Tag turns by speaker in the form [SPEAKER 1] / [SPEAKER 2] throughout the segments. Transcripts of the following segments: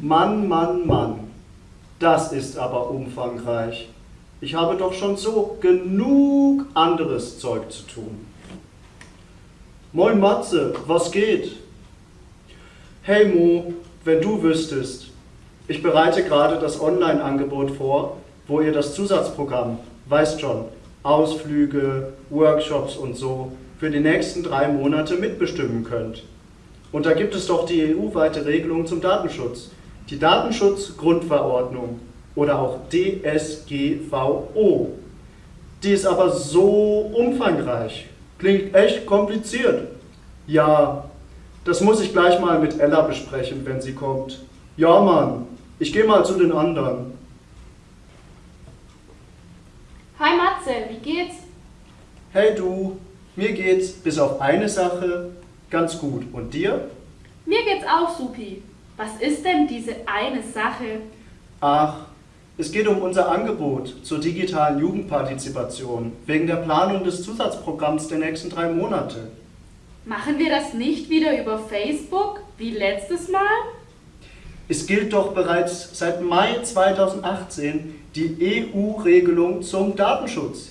[SPEAKER 1] Mann, Mann, Mann. Das ist aber umfangreich. Ich habe doch schon so genug anderes Zeug zu tun. Moin Matze, was geht? Hey Mo, wenn du wüsstest. Ich bereite gerade das Online-Angebot vor, wo ihr das Zusatzprogramm, weißt schon, Ausflüge, Workshops und so, für die nächsten drei Monate mitbestimmen könnt. Und da gibt es doch die EU-weite Regelung zum Datenschutz, die Datenschutzgrundverordnung oder auch DSGVO. Die ist aber so umfangreich, klingt echt kompliziert. Ja, das muss ich gleich mal mit Ella besprechen, wenn sie kommt. Ja, Mann, ich gehe mal zu den anderen.
[SPEAKER 2] Hi Matze, wie geht's?
[SPEAKER 1] Hey du, mir geht's bis auf eine Sache ganz gut. Und dir?
[SPEAKER 2] Mir geht's auch supi. Was ist denn diese eine Sache?
[SPEAKER 1] Ach, es geht um unser Angebot zur digitalen Jugendpartizipation wegen der Planung des Zusatzprogramms der nächsten drei Monate.
[SPEAKER 2] Machen wir das nicht wieder über Facebook wie letztes Mal?
[SPEAKER 1] Es gilt doch bereits seit Mai 2018 die EU-Regelung zum Datenschutz,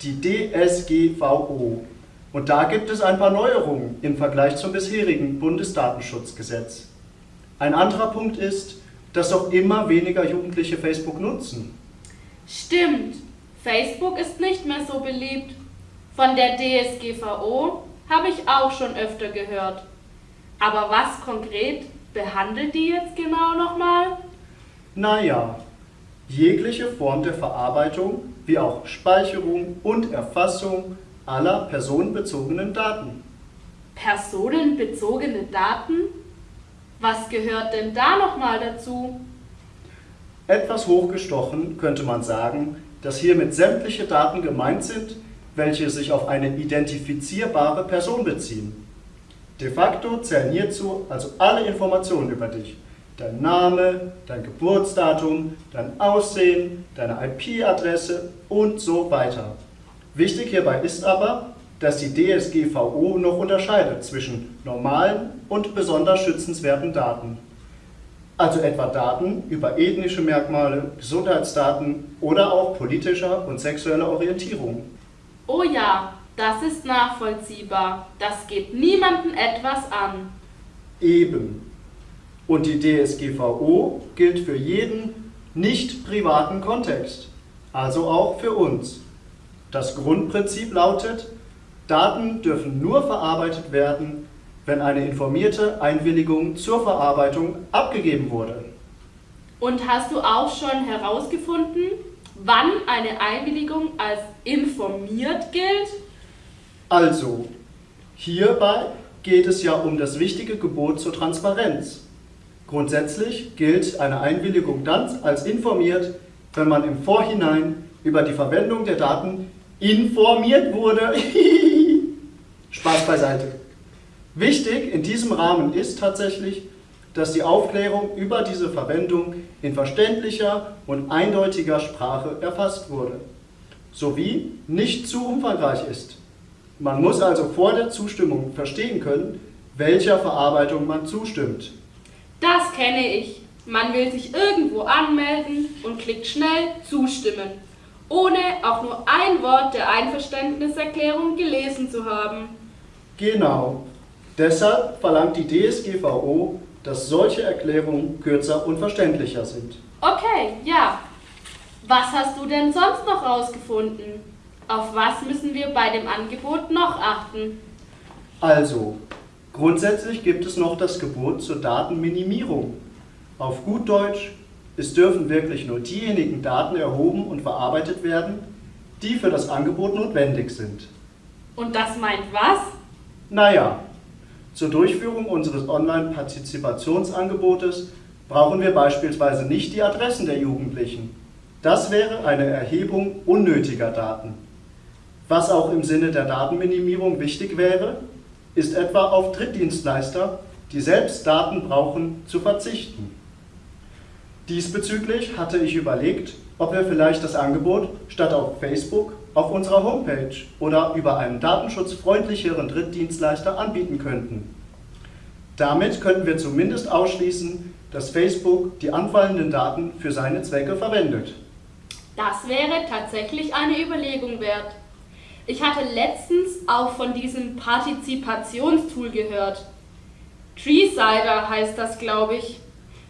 [SPEAKER 1] die DSGVO. Und da gibt es ein paar Neuerungen im Vergleich zum bisherigen Bundesdatenschutzgesetz. Ein anderer Punkt ist, dass doch immer weniger Jugendliche Facebook nutzen.
[SPEAKER 2] Stimmt, Facebook ist nicht mehr so beliebt. Von der DSGVO habe ich auch schon öfter gehört. Aber was konkret behandelt die jetzt genau nochmal?
[SPEAKER 1] Naja, jegliche Form der Verarbeitung wie auch Speicherung und Erfassung aller personenbezogenen Daten.
[SPEAKER 2] Personenbezogene Daten? Was gehört denn da nochmal dazu?
[SPEAKER 1] Etwas hochgestochen könnte man sagen, dass hiermit sämtliche Daten gemeint sind, welche sich auf eine identifizierbare Person beziehen. De facto zählen hierzu also alle Informationen über dich. Dein Name, dein Geburtsdatum, dein Aussehen, deine IP-Adresse und so weiter. Wichtig hierbei ist aber, dass die DSGVO noch unterscheidet zwischen normalen und besonders schützenswerten Daten. Also etwa Daten über ethnische Merkmale, Gesundheitsdaten oder auch politischer und sexueller Orientierung.
[SPEAKER 2] Oh ja, das ist nachvollziehbar. Das geht niemandem etwas an.
[SPEAKER 1] Eben. Und die DSGVO gilt für jeden nicht privaten Kontext, also auch für uns. Das Grundprinzip lautet, Daten dürfen nur verarbeitet werden, wenn eine informierte Einwilligung zur Verarbeitung abgegeben wurde.
[SPEAKER 2] Und hast du auch schon herausgefunden, wann eine Einwilligung als informiert gilt?
[SPEAKER 1] Also, hierbei geht es ja um das wichtige Gebot zur Transparenz. Grundsätzlich gilt eine Einwilligung dann als informiert, wenn man im Vorhinein über die Verwendung der Daten informiert wurde. Spaß beiseite. Wichtig in diesem Rahmen ist tatsächlich, dass die Aufklärung über diese Verwendung in verständlicher und eindeutiger Sprache erfasst wurde, sowie nicht zu umfangreich ist. Man muss also vor der Zustimmung verstehen können, welcher Verarbeitung man zustimmt.
[SPEAKER 2] Das kenne ich. Man will sich irgendwo anmelden und klickt schnell Zustimmen, ohne auch nur ein Wort der Einverständniserklärung gelesen zu haben.
[SPEAKER 1] Genau. Deshalb verlangt die DSGVO, dass solche Erklärungen kürzer und verständlicher sind.
[SPEAKER 2] Okay, ja. Was hast du denn sonst noch rausgefunden? Auf was müssen wir bei dem Angebot noch achten?
[SPEAKER 1] Also, grundsätzlich gibt es noch das Gebot zur Datenminimierung. Auf gut Deutsch, es dürfen wirklich nur diejenigen Daten erhoben und verarbeitet werden, die für das Angebot notwendig sind.
[SPEAKER 2] Und das meint was?
[SPEAKER 1] Naja, zur Durchführung unseres Online-Partizipationsangebotes brauchen wir beispielsweise nicht die Adressen der Jugendlichen. Das wäre eine Erhebung unnötiger Daten. Was auch im Sinne der Datenminimierung wichtig wäre, ist etwa auf Drittdienstleister, die selbst Daten brauchen, zu verzichten. Diesbezüglich hatte ich überlegt, ob wir vielleicht das Angebot statt auf Facebook auf unserer Homepage oder über einen datenschutzfreundlicheren Drittdienstleister anbieten könnten. Damit könnten wir zumindest ausschließen, dass Facebook die anfallenden Daten für seine Zwecke verwendet.
[SPEAKER 2] Das wäre tatsächlich eine Überlegung wert. Ich hatte letztens auch von diesem Partizipationstool gehört. Treesider heißt das, glaube ich.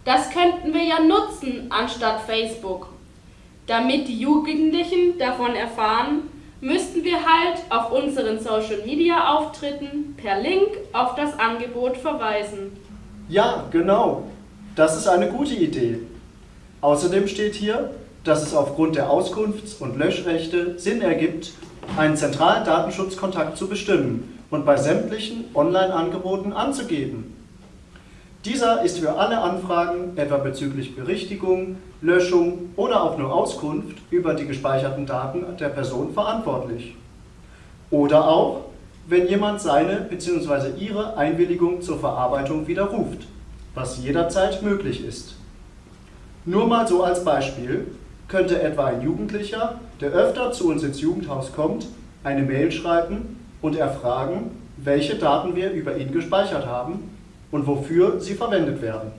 [SPEAKER 2] Das könnten wir ja nutzen anstatt Facebook. Damit die Jugendlichen davon erfahren, müssten wir halt auf unseren Social Media Auftritten per Link auf das Angebot verweisen.
[SPEAKER 1] Ja, genau. Das ist eine gute Idee. Außerdem steht hier, dass es aufgrund der Auskunfts- und Löschrechte Sinn ergibt, einen zentralen Datenschutzkontakt zu bestimmen und bei sämtlichen Online-Angeboten anzugeben. Dieser ist für alle Anfragen, etwa bezüglich Berichtigung, Löschung oder auch nur Auskunft über die gespeicherten Daten der Person verantwortlich. Oder auch, wenn jemand seine bzw. ihre Einwilligung zur Verarbeitung widerruft, was jederzeit möglich ist. Nur mal so als Beispiel könnte etwa ein Jugendlicher, der öfter zu uns ins Jugendhaus kommt, eine Mail schreiben und erfragen, welche Daten wir über ihn gespeichert haben und wofür sie verwendet werden.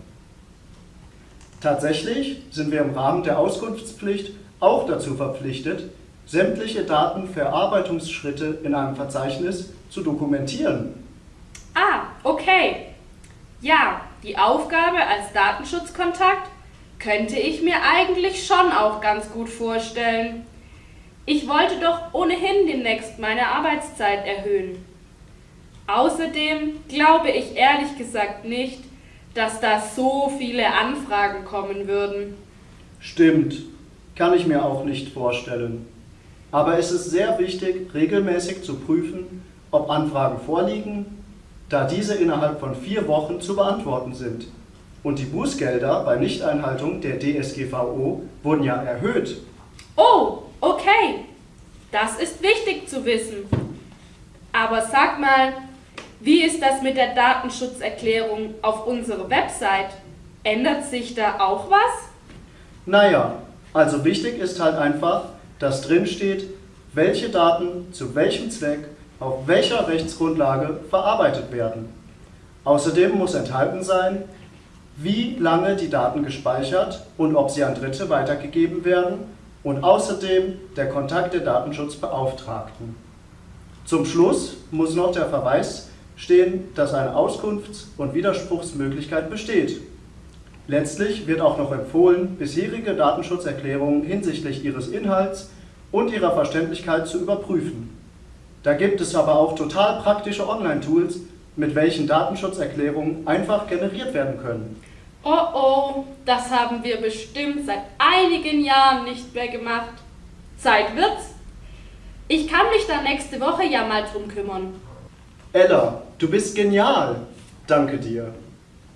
[SPEAKER 1] Tatsächlich sind wir im Rahmen der Auskunftspflicht auch dazu verpflichtet, sämtliche Datenverarbeitungsschritte in einem Verzeichnis zu dokumentieren.
[SPEAKER 2] Ah, okay. Ja, die Aufgabe als Datenschutzkontakt könnte ich mir eigentlich schon auch ganz gut vorstellen. Ich wollte doch ohnehin demnächst meine Arbeitszeit erhöhen. Außerdem glaube ich ehrlich gesagt nicht, dass da so viele Anfragen kommen würden.
[SPEAKER 1] Stimmt, kann ich mir auch nicht vorstellen. Aber es ist sehr wichtig, regelmäßig zu prüfen, ob Anfragen vorliegen, da diese innerhalb von vier Wochen zu beantworten sind. Und die Bußgelder bei Nichteinhaltung der DSGVO wurden ja erhöht.
[SPEAKER 2] Oh, okay. Das ist wichtig zu wissen. Aber sag mal, wie ist das mit der Datenschutzerklärung auf unserer Website? Ändert sich da auch was?
[SPEAKER 1] Naja, also wichtig ist halt einfach, dass drin steht, welche Daten zu welchem Zweck auf welcher Rechtsgrundlage verarbeitet werden. Außerdem muss enthalten sein, wie lange die Daten gespeichert und ob sie an Dritte weitergegeben werden und außerdem der Kontakt der Datenschutzbeauftragten. Zum Schluss muss noch der Verweis stehen, dass eine Auskunfts- und Widerspruchsmöglichkeit besteht. Letztlich wird auch noch empfohlen, bisherige Datenschutzerklärungen hinsichtlich ihres Inhalts und ihrer Verständlichkeit zu überprüfen. Da gibt es aber auch total praktische Online-Tools, mit welchen Datenschutzerklärungen einfach generiert werden können.
[SPEAKER 2] Oh oh, das haben wir bestimmt seit einigen Jahren nicht mehr gemacht. Zeit wird's. Ich kann mich da nächste Woche ja mal drum kümmern.
[SPEAKER 1] Ella, du bist genial. Danke dir.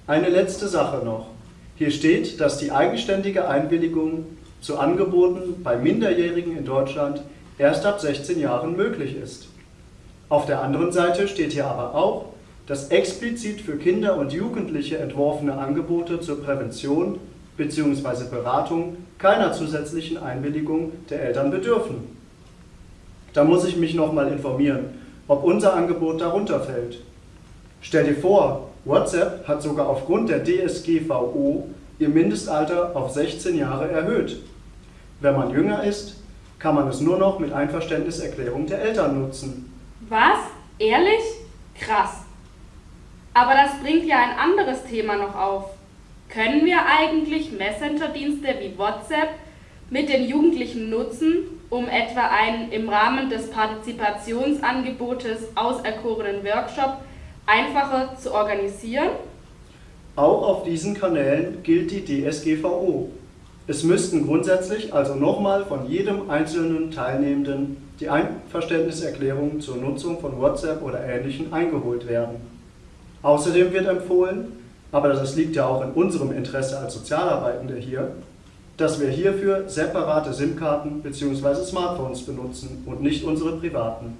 [SPEAKER 1] Eine letzte Sache noch. Hier steht, dass die eigenständige Einwilligung zu Angeboten bei Minderjährigen in Deutschland erst ab 16 Jahren möglich ist. Auf der anderen Seite steht hier aber auch, dass explizit für Kinder und Jugendliche entworfene Angebote zur Prävention bzw. Beratung keiner zusätzlichen Einwilligung der Eltern bedürfen. Da muss ich mich nochmal informieren ob unser Angebot darunter fällt. Stell dir vor, WhatsApp hat sogar aufgrund der DSGVO ihr Mindestalter auf 16 Jahre erhöht. Wenn man jünger ist, kann man es nur noch mit Einverständniserklärung der Eltern nutzen.
[SPEAKER 2] Was? Ehrlich? Krass. Aber das bringt ja ein anderes Thema noch auf. Können wir eigentlich Messenger-Dienste wie WhatsApp mit den Jugendlichen nutzen, um etwa einen im Rahmen des Partizipationsangebotes auserkorenen Workshop einfacher zu organisieren?
[SPEAKER 1] Auch auf diesen Kanälen gilt die DSGVO. Es müssten grundsätzlich also nochmal von jedem einzelnen Teilnehmenden die Einverständniserklärung zur Nutzung von WhatsApp oder Ähnlichem eingeholt werden. Außerdem wird empfohlen, aber das liegt ja auch in unserem Interesse als Sozialarbeitende hier, dass wir hierfür separate SIM-Karten bzw. Smartphones benutzen und nicht unsere privaten.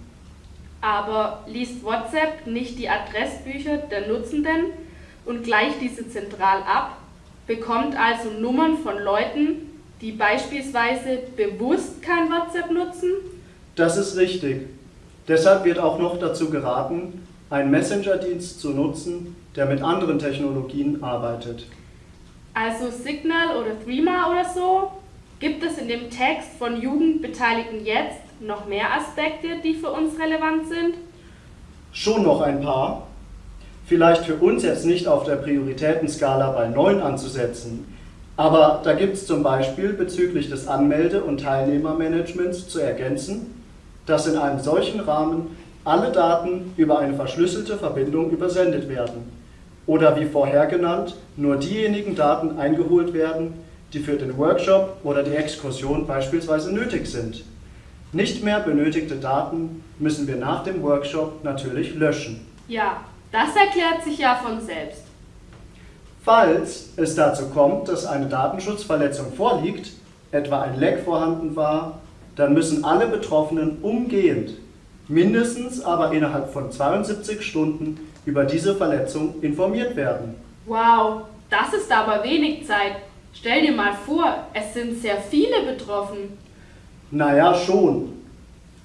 [SPEAKER 2] Aber liest WhatsApp nicht die Adressbücher der Nutzenden und gleicht diese zentral ab, bekommt also Nummern von Leuten, die beispielsweise bewusst kein WhatsApp nutzen?
[SPEAKER 1] Das ist richtig. Deshalb wird auch noch dazu geraten, einen Messenger-Dienst zu nutzen, der mit anderen Technologien arbeitet.
[SPEAKER 2] Also Signal oder Threema oder so? Gibt es in dem Text von Jugendbeteiligten jetzt noch mehr Aspekte, die für uns relevant sind?
[SPEAKER 1] Schon noch ein paar. Vielleicht für uns jetzt nicht auf der Prioritätenskala bei 9 anzusetzen, aber da gibt es zum Beispiel bezüglich des Anmelde- und Teilnehmermanagements zu ergänzen, dass in einem solchen Rahmen alle Daten über eine verschlüsselte Verbindung übersendet werden oder wie vorher genannt, nur diejenigen Daten eingeholt werden, die für den Workshop oder die Exkursion beispielsweise nötig sind. Nicht mehr benötigte Daten müssen wir nach dem Workshop natürlich löschen.
[SPEAKER 2] Ja, das erklärt sich ja von selbst.
[SPEAKER 1] Falls es dazu kommt, dass eine Datenschutzverletzung vorliegt, etwa ein Leck vorhanden war, dann müssen alle Betroffenen umgehend, mindestens aber innerhalb von 72 Stunden, über diese Verletzung informiert werden.
[SPEAKER 2] Wow, das ist aber wenig Zeit. Stell dir mal vor, es sind sehr viele betroffen.
[SPEAKER 1] Naja, schon.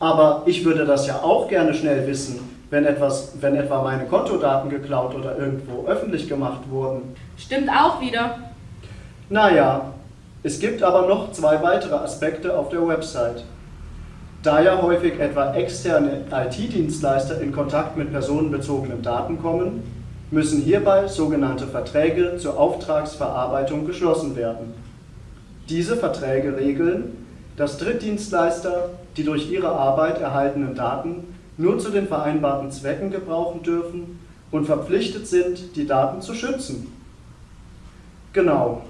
[SPEAKER 1] Aber ich würde das ja auch gerne schnell wissen, wenn, etwas, wenn etwa meine Kontodaten geklaut oder irgendwo öffentlich gemacht wurden.
[SPEAKER 2] Stimmt auch wieder.
[SPEAKER 1] Naja, es gibt aber noch zwei weitere Aspekte auf der Website. Da ja häufig etwa externe IT-Dienstleister in Kontakt mit personenbezogenen Daten kommen, müssen hierbei sogenannte Verträge zur Auftragsverarbeitung geschlossen werden. Diese Verträge regeln, dass Drittdienstleister die durch ihre Arbeit erhaltenen Daten nur zu den vereinbarten Zwecken gebrauchen dürfen und verpflichtet sind, die Daten zu schützen. Genau.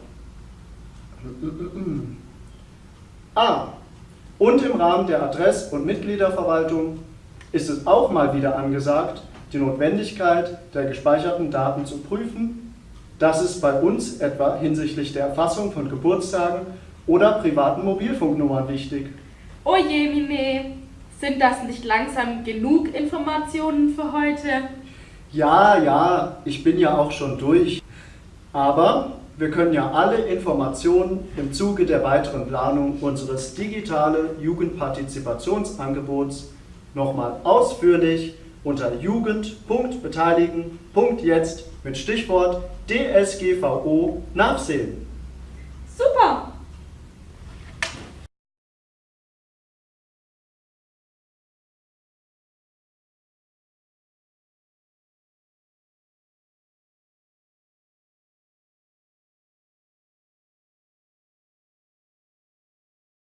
[SPEAKER 1] Ah, und im Rahmen der Adress- und Mitgliederverwaltung ist es auch mal wieder angesagt, die Notwendigkeit der gespeicherten Daten zu prüfen. Das ist bei uns etwa hinsichtlich der Erfassung von Geburtstagen oder privaten Mobilfunknummern wichtig.
[SPEAKER 2] Oh je, Mine, sind das nicht langsam genug Informationen für heute?
[SPEAKER 1] Ja, ja, ich bin ja auch schon durch. Aber wir können ja alle Informationen im Zuge der weiteren Planung unseres digitale Jugendpartizipationsangebots nochmal ausführlich unter jugend.beteiligen.jetzt mit Stichwort DSGVO nachsehen.